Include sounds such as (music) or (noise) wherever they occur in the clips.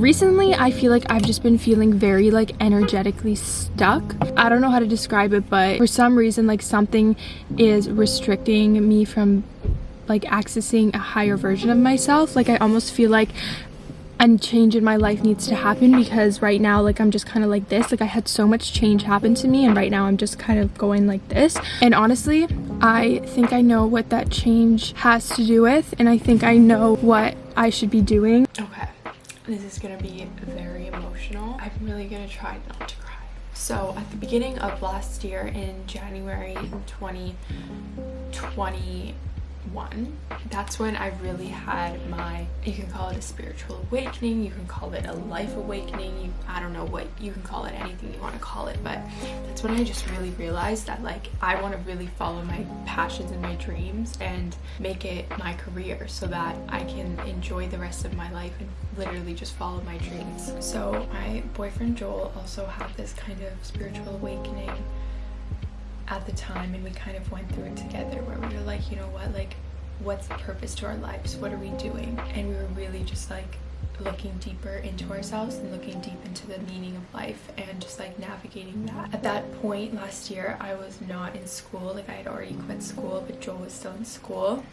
Recently, I feel like I've just been feeling very like energetically stuck. I don't know how to describe it, but for some reason, like something is restricting me from like accessing a higher version of myself. Like I almost feel like a change in my life needs to happen because right now like I'm just kind of like this like I had so much change happen to me and right now I'm just kind of going like this and honestly I think I know what that change has to do with and I think I know what I should be doing okay this is gonna be very emotional. I'm really gonna try not to cry. So at the beginning of last year in January 2020 one. That's when i really had my you can call it a spiritual awakening you can call it a life awakening you i don't know what you can call it anything you want to call it but that's when i just really realized that like i want to really follow my passions and my dreams and make it my career so that i can enjoy the rest of my life and literally just follow my dreams. So my boyfriend joel also had this kind of spiritual awakening at the time and we kind of went through it together where we were like you know what like what's the purpose to our lives? What are we doing? And we were really just like looking deeper into ourselves and looking deep into the meaning of life and just like navigating that. At that point last year i was not in school. Like i had already quit school but joel was still in school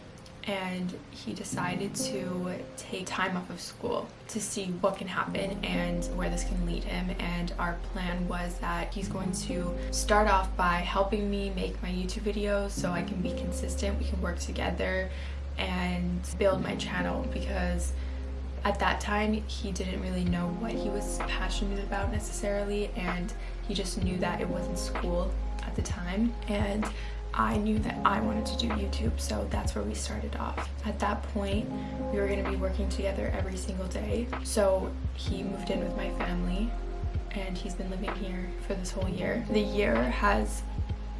and he decided to take time off of school to see what can happen and where this can lead him. And our plan was that he's going to start off by helping me make my YouTube videos so I can be consistent. We can work together and build my channel because at that time he didn't really know what he was passionate about necessarily and he just knew that it wasn't school at the time. And I knew that I wanted to do YouTube, so that's where we started off. At that point, we were going to be working together every single day. So he moved in with my family and he's been living here for this whole year. The year has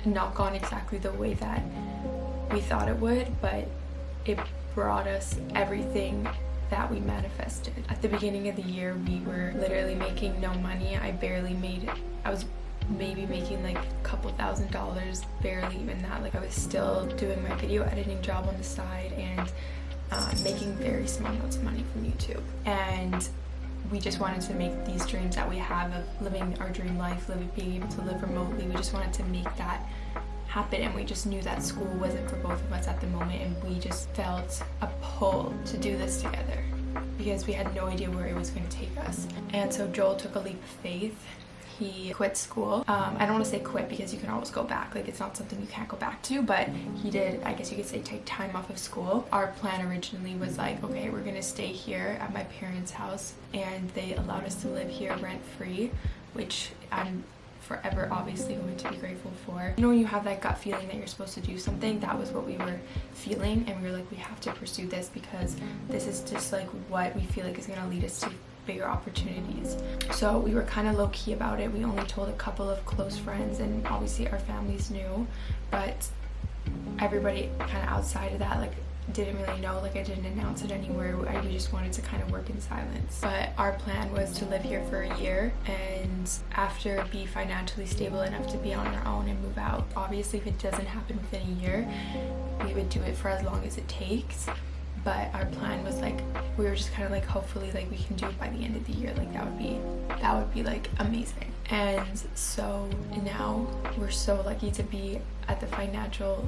not gone exactly the way that we thought it would, but it brought us everything that we manifested. At the beginning of the year, we were literally making no money. I barely made, I was maybe making like a couple thousand dollars barely even that. Like i was still doing my video editing job on the side and uh, making very small amounts of money from youtube. And we just wanted to make these dreams that we have of living our dream life living being able to live remotely we just wanted to make that happen. And we just knew that school wasn't for both of us at the moment and we just felt a pull to do this together because we had no idea where it was going to take us. And so joel took a leap of faith he quit school um, i don't want to say quit because you can always go back like it's not something you can't go back to but he did i guess you could say take time off of school our plan originally was like okay we're gonna stay here at my parents house and they allowed us to live here rent free which i'm forever obviously going to be grateful for. You know when you have that gut feeling that you're supposed to do something, that was what we were feeling and we were like we have to pursue this because this is just like what we feel like is going to lead us to bigger opportunities. So we were kind of low-key about it. We only told a couple of close friends and obviously our families knew, but everybody kind of outside of that like didn't really know like I didn't announce it anywhere I just wanted to kind of work in silence but our plan was to live here for a year and after be financially stable enough to be on our own and move out obviously if it doesn't happen within a year we would do it for as long as it takes but our plan was like we were just kind of like hopefully like we can do it by the end of the year. Like that would be that would be like amazing. And so now we're so lucky to be at the financial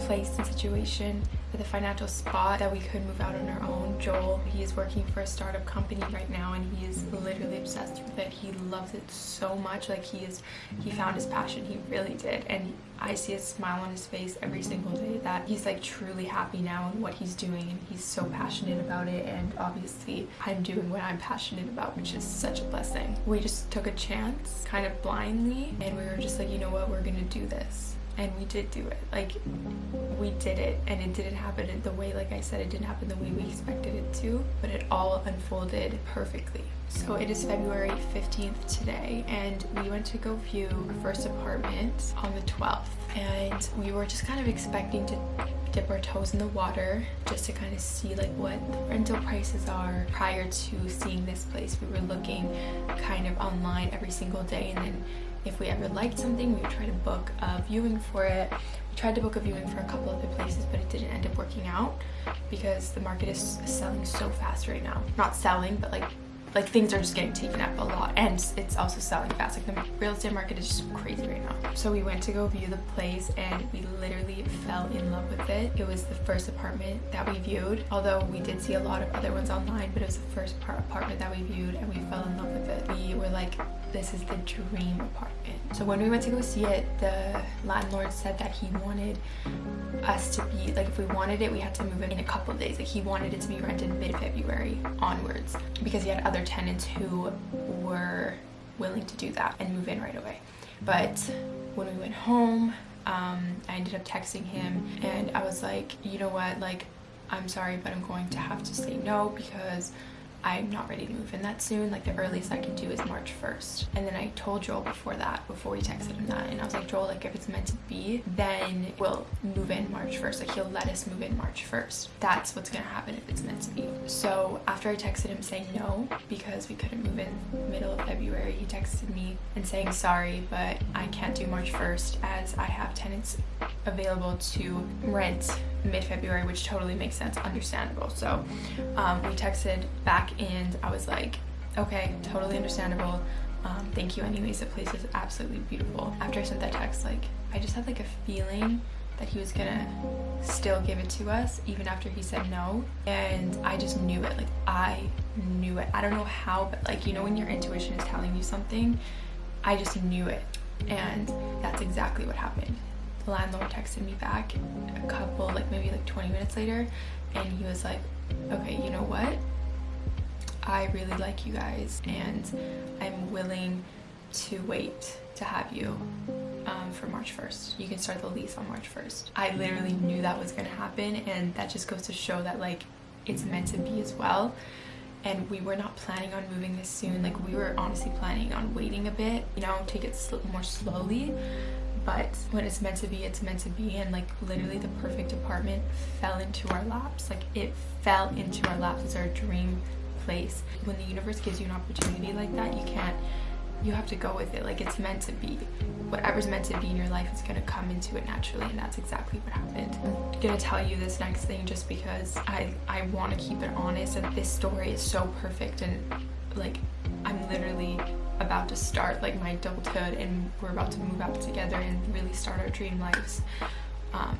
place and situation at the financial spot that we could move out on our own. Joel, he is working for a startup company right now and he is literally obsessed with it. He loves it so much. Like he is, he found his passion. He really did. And I see a smile on his face every single day that he's like truly happy now in what he's doing and he's so passionate about it. And obviously I'm doing what I'm passionate about, which is such a blessing. We just took a chance kind of blindly and we were just like, you know what, we're gonna do this and we did do it. Like we did it and it didn't happen the way like i said it didn't happen the way we expected it to but it all unfolded perfectly. So it is february 15th today and we went to go view our first apartment on the 12th and we were just kind of expecting to dip our toes in the water just to kind of see like what the rental prices are prior to seeing this place. We were looking kind of online every single day and then if we ever liked something we would try to book a viewing for it. We tried to book a viewing for a couple other places but it didn't end up working out because the market is selling so fast right now. Not selling but like like things are just getting taken up a lot and it's also selling fast. Like the real estate market is just crazy right now. So we went to go view the place and we literally fell in love with it. It was the first apartment that we viewed although we did see a lot of other ones online but it was the first apartment that we viewed and we fell in love with it. We were like this is the dream apartment. So when we went to go see it the landlord said that he wanted us to be like if we wanted it we had to move in in a couple of days. Like he wanted it to be rented mid-february onwards because he had other tenants who were willing to do that and move in right away. But when we went home um, I ended up texting him and I was like you know what? Like I'm sorry but I'm going to have to say no because I'm not ready to move in that soon. Like the earliest I can do is March 1st. And then I told Joel before that, before we texted him that, and I was like, Joel, like if it's meant to be, then we'll move in March 1st. Like he'll let us move in March 1st. That's what's gonna happen if it's meant to be. So after I texted him saying no, because we couldn't move in middle of February, he texted me and saying sorry, but I can't do March 1st as I have tenants available to rent mid-February, which totally makes sense, understandable. So um, we texted back and I was like, okay, totally understandable. Um, thank you anyways, the place is absolutely beautiful. After I sent that text, like, I just had like a feeling that he was gonna still give it to us even after he said no and I just knew it like I knew it I don't know how but like you know when your intuition is telling you something I just knew it and that's exactly what happened landlord texted me back a couple like maybe like 20 minutes later and he was like okay you know what I really like you guys and I'm willing to wait to have you um, for March 1st. You can start the lease on March 1st. I literally knew that was gonna happen and that just goes to show that like it's meant to be as well and we were not planning on moving this soon like we were honestly planning on waiting a bit you know take it sl more slowly but when it's meant to be it's meant to be. And like literally the perfect apartment fell into our laps. Like it fell into our laps. It's our dream place. When the universe gives you an opportunity like that you can't you have to go with it. Like it's meant to be. Whatever's meant to be in your life is going to come into it naturally and that's exactly what happened. I'm gonna tell you this next thing just because i i want to keep it honest and this story is so perfect and like i'm literally about to start like my adulthood and we're about to move out together and really start our dream lives um,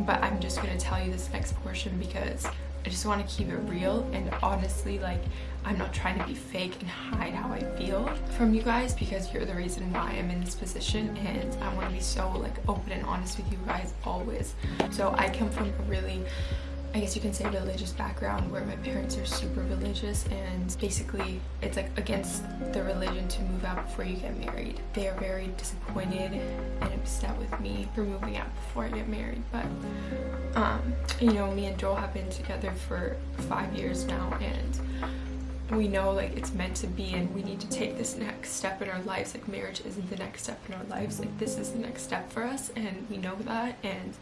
but i'm just gonna tell you this next portion because I just want to keep it real and honestly like I'm not trying to be fake and hide how I feel from you guys because you're the reason why I'm in this position and I want to be so like open and honest with you guys always. So I come from a really I guess you can say religious background where my parents are super religious and basically it's like against the religion to move out before you get married. They are very disappointed and upset with me for moving out before I get married but um, you know me and Joel have been together for five years now and we know like it's meant to be and we need to take this next step in our lives like marriage isn't the next step in our lives like this is the next step for us and we know that and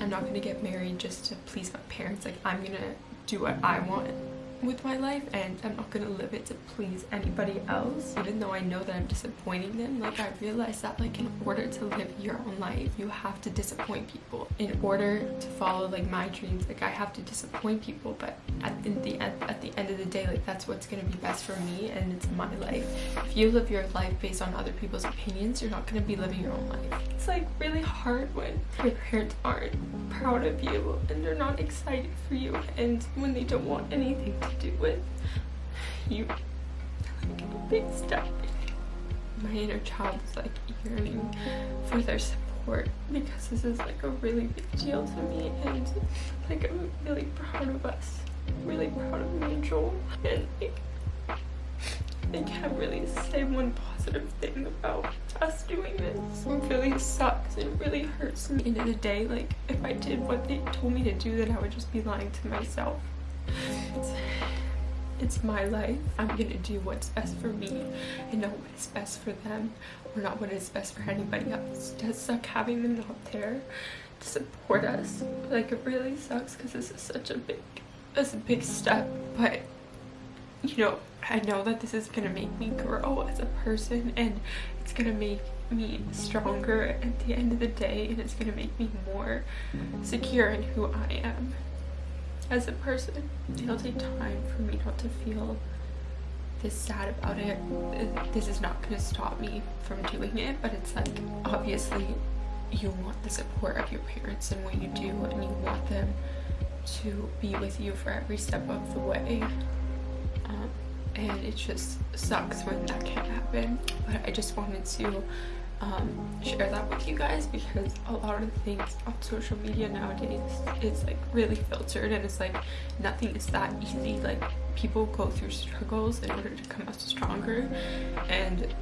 I'm not gonna get married just to please my parents. Like I'm gonna do what I want with my life and I'm not gonna live it to please anybody else even though I know that I'm disappointing them like I realized that like in order to live your own life you have to disappoint people in order to follow like my dreams like I have to disappoint people but at the end at the end of that's what's gonna be best for me and it's my life. If you live your life based on other people's opinions you're not gonna be living your own life. It's like really hard when your parents aren't proud of you and they're not excited for you and when they don't want anything to do with you. Like a big step. My inner child is like yearning for their support because this is like a really big deal to me and like I'm really proud of us really proud of me and Joel and I can't really say one positive thing about us doing this. It really sucks. It really hurts me. End of the day, like, if I did what they told me to do, then I would just be lying to myself. It's, it's my life. I'm gonna do what's best for me and not what is best for them or not what is best for anybody else. It does suck having them not there to support us. Like, it really sucks because this is such a big, it's a big step, but you know, I know that this is gonna make me grow as a person and it's gonna make me stronger at the end of the day and it's gonna make me more secure in who I am as a person. It'll take time for me not to feel this sad about it this is not to stop me from doing it but it's like obviously you want the support of your parents and what you do and you want them to be with you for every step of the way. Um, and it just sucks when that can't happen but I just wanted to um, share that with you guys because a lot of things on social media nowadays it's like really filtered and it's like nothing is that easy. Like people go through struggles in order to come out stronger and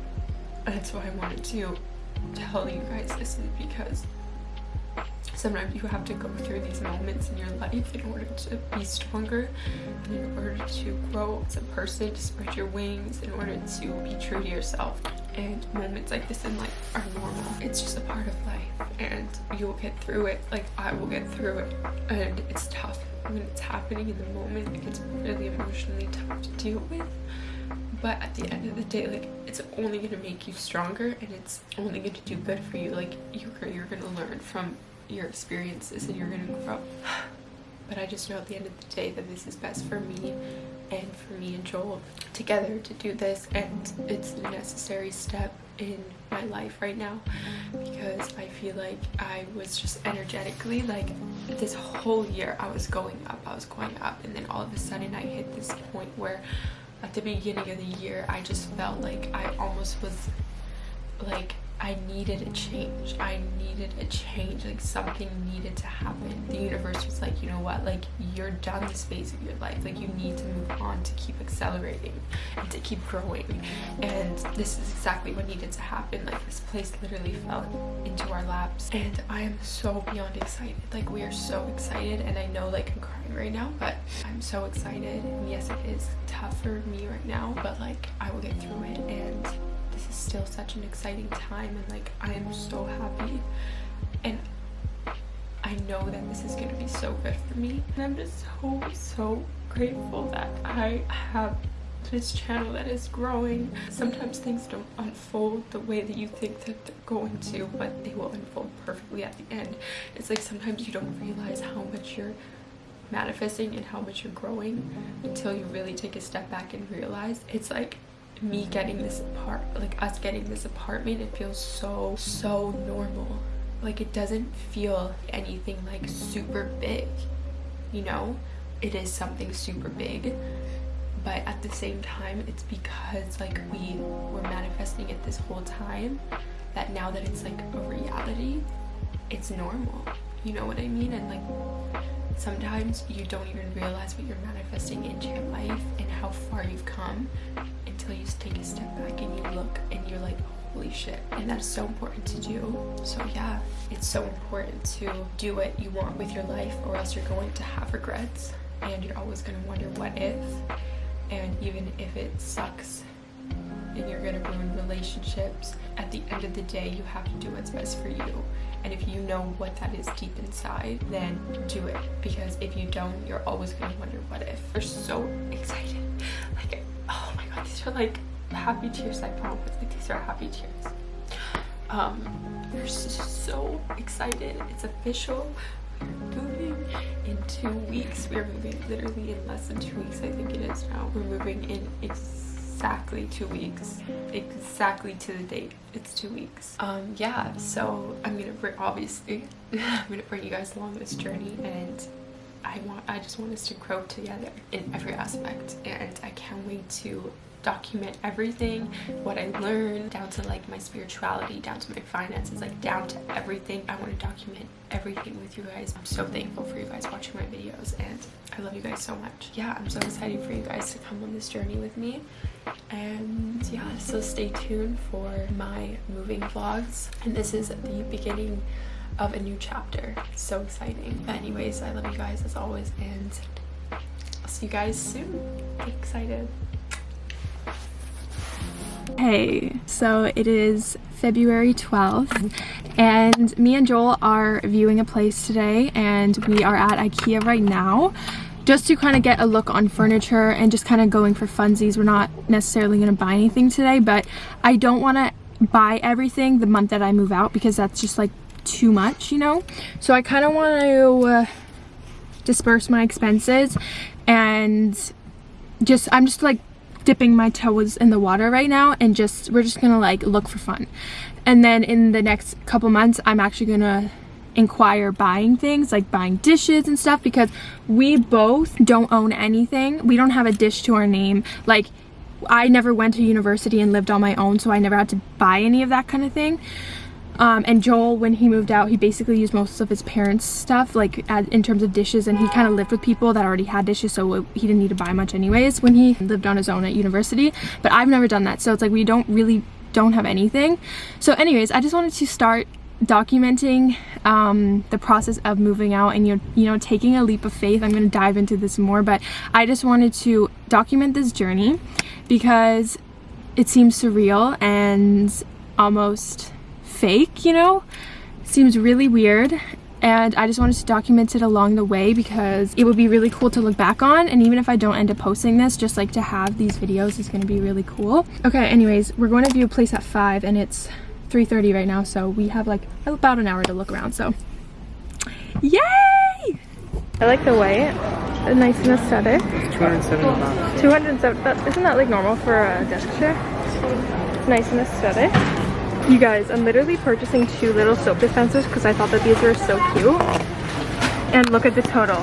that's why I wanted to tell you guys this is because sometimes you have to go through these moments in your life in order to be stronger in order to grow as a person to spread your wings in order to be true to yourself. And moments like this in life are normal. It's just a part of life and you'll get through it. Like i will get through it. And it's tough when it's happening in the moment it gets really emotionally tough to deal with. But at the end of the day like it's only going to make you stronger and it's only going to do good for you. Like you're, you're going to learn from your experiences and you're gonna grow but I just know at the end of the day that this is best for me and for me and Joel together to do this and it's a necessary step in my life right now. Because I feel like I was just energetically like this whole year I was going up I was going up and then all of a sudden I hit this point where at the beginning of the year I just felt like I almost was like I needed a change. I needed a change. Like something needed to happen. The universe was like, you know what? Like you're done this phase of your life. Like you need to move on to keep accelerating and to keep growing. And this is exactly what needed to happen. Like this place literally fell into our laps. And I am so beyond excited. Like we are so excited. And I know like I'm crying right now, but I'm so excited. And yes, it is tough for me right now, but like I will get through it. And this is still such an exciting time and like I am so happy. And I know that this is gonna be so good for me. And I'm just so so grateful that I have this channel that is growing. Sometimes things don't unfold the way that you think that they're going to but they will unfold perfectly at the end. It's like sometimes you don't realize how much you're manifesting and how much you're growing until you really take a step back and realize it's like me getting this apart like us getting this apartment it feels so so normal. Like it doesn't feel anything like super big you know? It is something super big but at the same time it's because like we were manifesting it this whole time that now that it's like a reality it's normal. You know what i mean? And like sometimes you don't even realize what you're manifesting into your life and how far you've come until you take a step back and you look and you're like holy shit and that's so important to do. So yeah it's so important to do what you want with your life or else you're going to have regrets and you're always going to wonder what if. And even if it sucks and you're going to ruin relationships at the end of the day you have to do what's best for you. And if you know what that is deep inside then do it. Because if you don't you're always going to wonder what if? We're so excited. Like oh my god these are like happy tears. I promise like these are happy tears. Um we're so excited. It's official. We're moving in two weeks. We're moving literally in less than two weeks i think it is now. We're moving in exactly two weeks. Exactly to the date. It's two weeks. Um yeah so i'm gonna bring obviously (laughs) i'm gonna bring you guys along this journey and i want i just want us to grow together in every aspect and i can't wait to document everything what i learned down to like my spirituality down to my finances like down to everything. I want to document everything with you guys. I'm so thankful for you guys watching my videos and i love you guys so much. Yeah i'm so excited for you guys to come on this journey with me. And yeah so stay tuned for my moving vlogs. And this is the beginning of a new chapter. So exciting. But anyways i love you guys as always and i'll see you guys soon. Excited Hey, so it is February 12th and me and Joel are viewing a place today and we are at Ikea right now just to kind of get a look on furniture and just kind of going for funsies. We're not necessarily going to buy anything today, but I don't want to buy everything the month that I move out because that's just like too much, you know? So I kind of want to uh, disperse my expenses and just, I'm just like dipping my toes in the water right now and just we're just gonna like look for fun. And then in the next couple months i'm actually gonna inquire buying things like buying dishes and stuff because we both don't own anything. We don't have a dish to our name. Like i never went to university and lived on my own so i never had to buy any of that kind of thing um, and Joel, when he moved out, he basically used most of his parents' stuff, like as, in terms of dishes, and he kind of lived with people that already had dishes, so he didn't need to buy much anyways when he lived on his own at university. But I've never done that, so it's like we don't really don't have anything. So anyways, I just wanted to start documenting um, the process of moving out and you you know taking a leap of faith. I'm to dive into this more, but I just wanted to document this journey because it seems surreal and almost fake, you know? Seems really weird and I just wanted to document it along the way because it would be really cool to look back on and even if I don't end up posting this just like to have these videos is going to be really cool. Okay anyways we're going to view a place at 5 and it's 3:30 right now so we have like about an hour to look around so. Yay! I like the white nice and aesthetic 270 bucks 270 that, isn't that like normal for a desk chair? Nice and aesthetic you guys, I'm literally purchasing two little soap dispensers because I thought that these were so cute. And look at the total.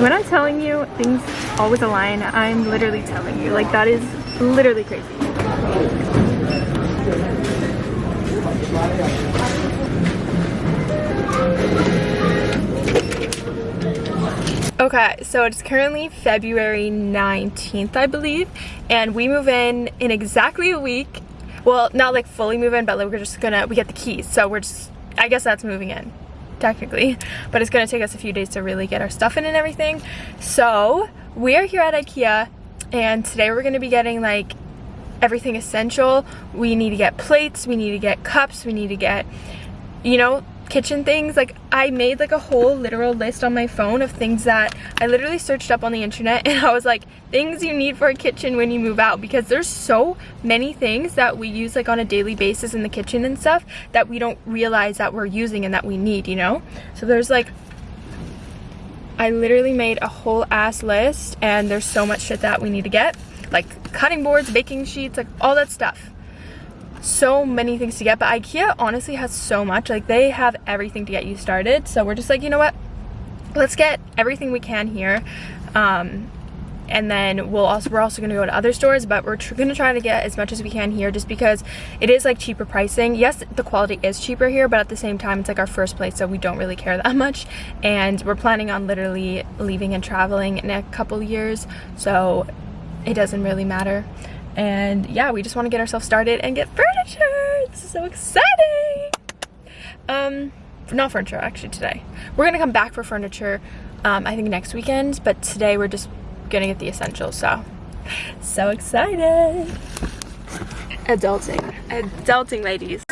When I'm telling you things always align, I'm literally telling you. Like that is literally crazy. Okay, so it's currently February 19th, I believe, and we move in in exactly a week well not like fully move in but like we're just gonna we get the keys. So we're just i guess that's moving in technically. (laughs) But it's gonna take us a few days to really get our stuff in and everything. So we are here at ikea and today we're gonna be getting like everything essential. We need to get plates we need to get cups we need to get you know kitchen things like I made like a whole literal list on my phone of things that I literally searched up on the internet (laughs) and I was like things you need for a kitchen when you move out because there's so many things that we use like on a daily basis in the kitchen and stuff that we don't realize that we're using and that we need you know? So there's like I literally made a whole ass list and there's so much shit that we need to get like cutting boards baking sheets like all that stuff so many things to get but ikea honestly has so much. Like they have everything to get you started. So we're just like you know what? Let's get everything we can here. Um, and then we'll also we're also to go to other stores but we're going to try to get as much as we can here just because it is like cheaper pricing. Yes the quality is cheaper here but at the same time it's like our first place so we don't really care that (laughs) much. And we're planning on literally leaving and traveling in a couple years so it doesn't really matter and yeah we just want to get ourselves started and get furniture. This is so exciting! Um not furniture actually today. We're gonna come back for furniture um i think next weekend but today we're just gonna get the essentials so. So excited! Adulting. Adulting ladies.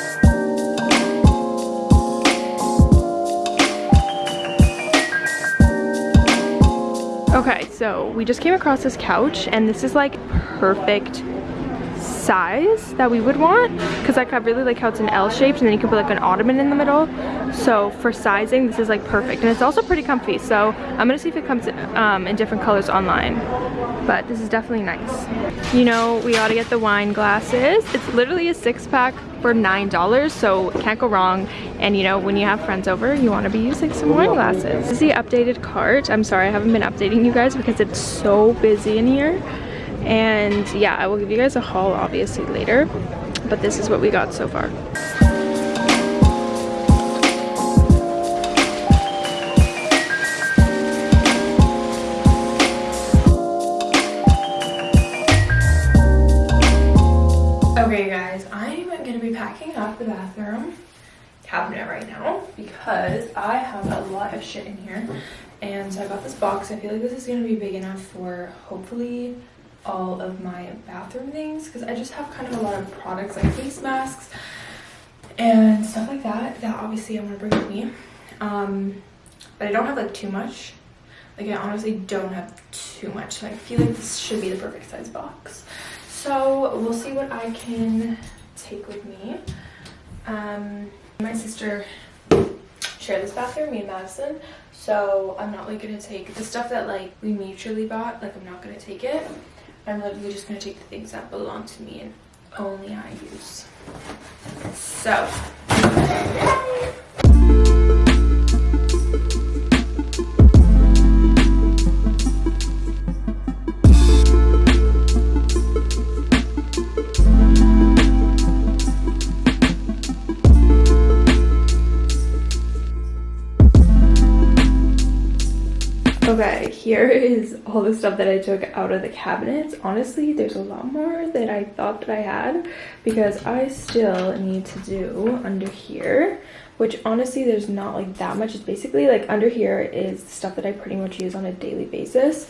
Okay, so we just came across this couch and this is like perfect size that we would want because like I really like how it's an L shaped and then you can put like an ottoman in the middle. So for sizing this is like perfect and it's also pretty comfy so I'm gonna see if it comes um, in different colors online. But this is definitely nice. You know we ought to get the wine glasses. It's literally a six pack for nine dollars so can't go wrong. And you know when you have friends over you want to be using some wine glasses. This is the updated cart. I'm sorry I haven't been updating you guys because it's so busy in here and yeah i will give you guys a haul obviously later. But this is what we got so far. Okay guys i'm gonna be packing up the bathroom cabinet right now because I have a lot of shit in here. And so I got this box. I feel like this is gonna be big enough for hopefully all of my bathroom things because I just have kind of a lot of products like face masks and stuff like that that obviously I want to bring with me. Um, but I don't have like too much. Like I honestly don't have too much. So I feel like this should be the perfect size box. So we'll see what I can take with me. Um, my sister shared this bathroom, me and Madison. So I'm not like gonna take the stuff that like we mutually bought, like I'm not gonna take it I'm literally just gonna take the things that belong to me and only I use. So. Okay, here is all the stuff that I took out of the cabinets. Honestly, there's a lot more that I thought that I had because I still need to do under here, which honestly, there's not like that much. It's basically like under here is stuff that I pretty much use on a daily basis.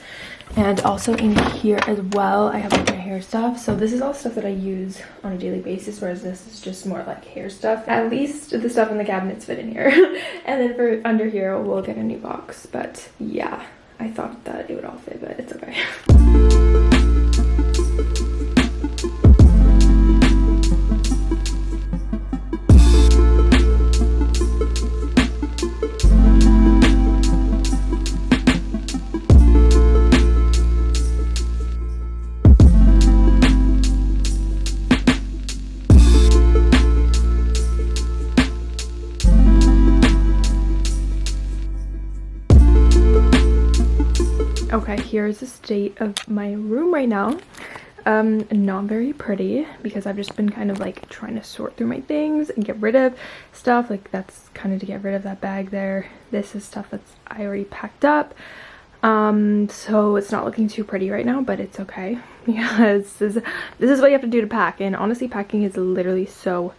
And also in here as well, I have like my hair stuff. So this is all stuff that I use on a daily basis, whereas this is just more like hair stuff. At least the stuff in the cabinets fit in here. (laughs) and then for under here, we'll get a new box. But yeah, I thought that it would all fit, but it's okay. (laughs) here's the state of my room right now. Um, not very pretty because I've just been kind of like trying to sort through my things and get rid of stuff. Like that's kind of to get rid of that bag there. This is stuff that's I already packed up. Um, so it's not looking too pretty right now, but it's okay (laughs) because this is, this is what you have to do to pack. And honestly, packing is literally so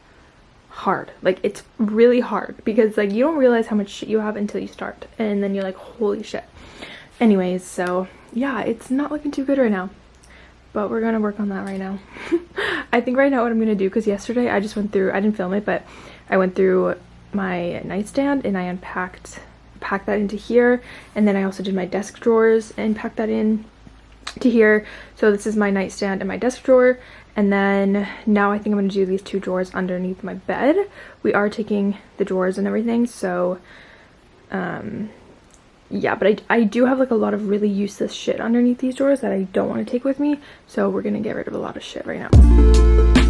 hard. Like it's really hard because like you don't realize how much shit you have until you start. And then you're like, holy shit anyways so yeah it's not looking too good right now but we're gonna work on that right now. (laughs) I think right now what i'm gonna do because yesterday i just went through i didn't film it but i went through my nightstand and i unpacked packed that into here and then i also did my desk drawers and packed that in to here. So this is my nightstand and my desk drawer and then now i think i'm going to do these two drawers underneath my bed. We are taking the drawers and everything so um yeah, but I, I do have like a lot of really useless shit underneath these drawers that I don't want to take with me. So we're going to get rid of a lot of shit right now.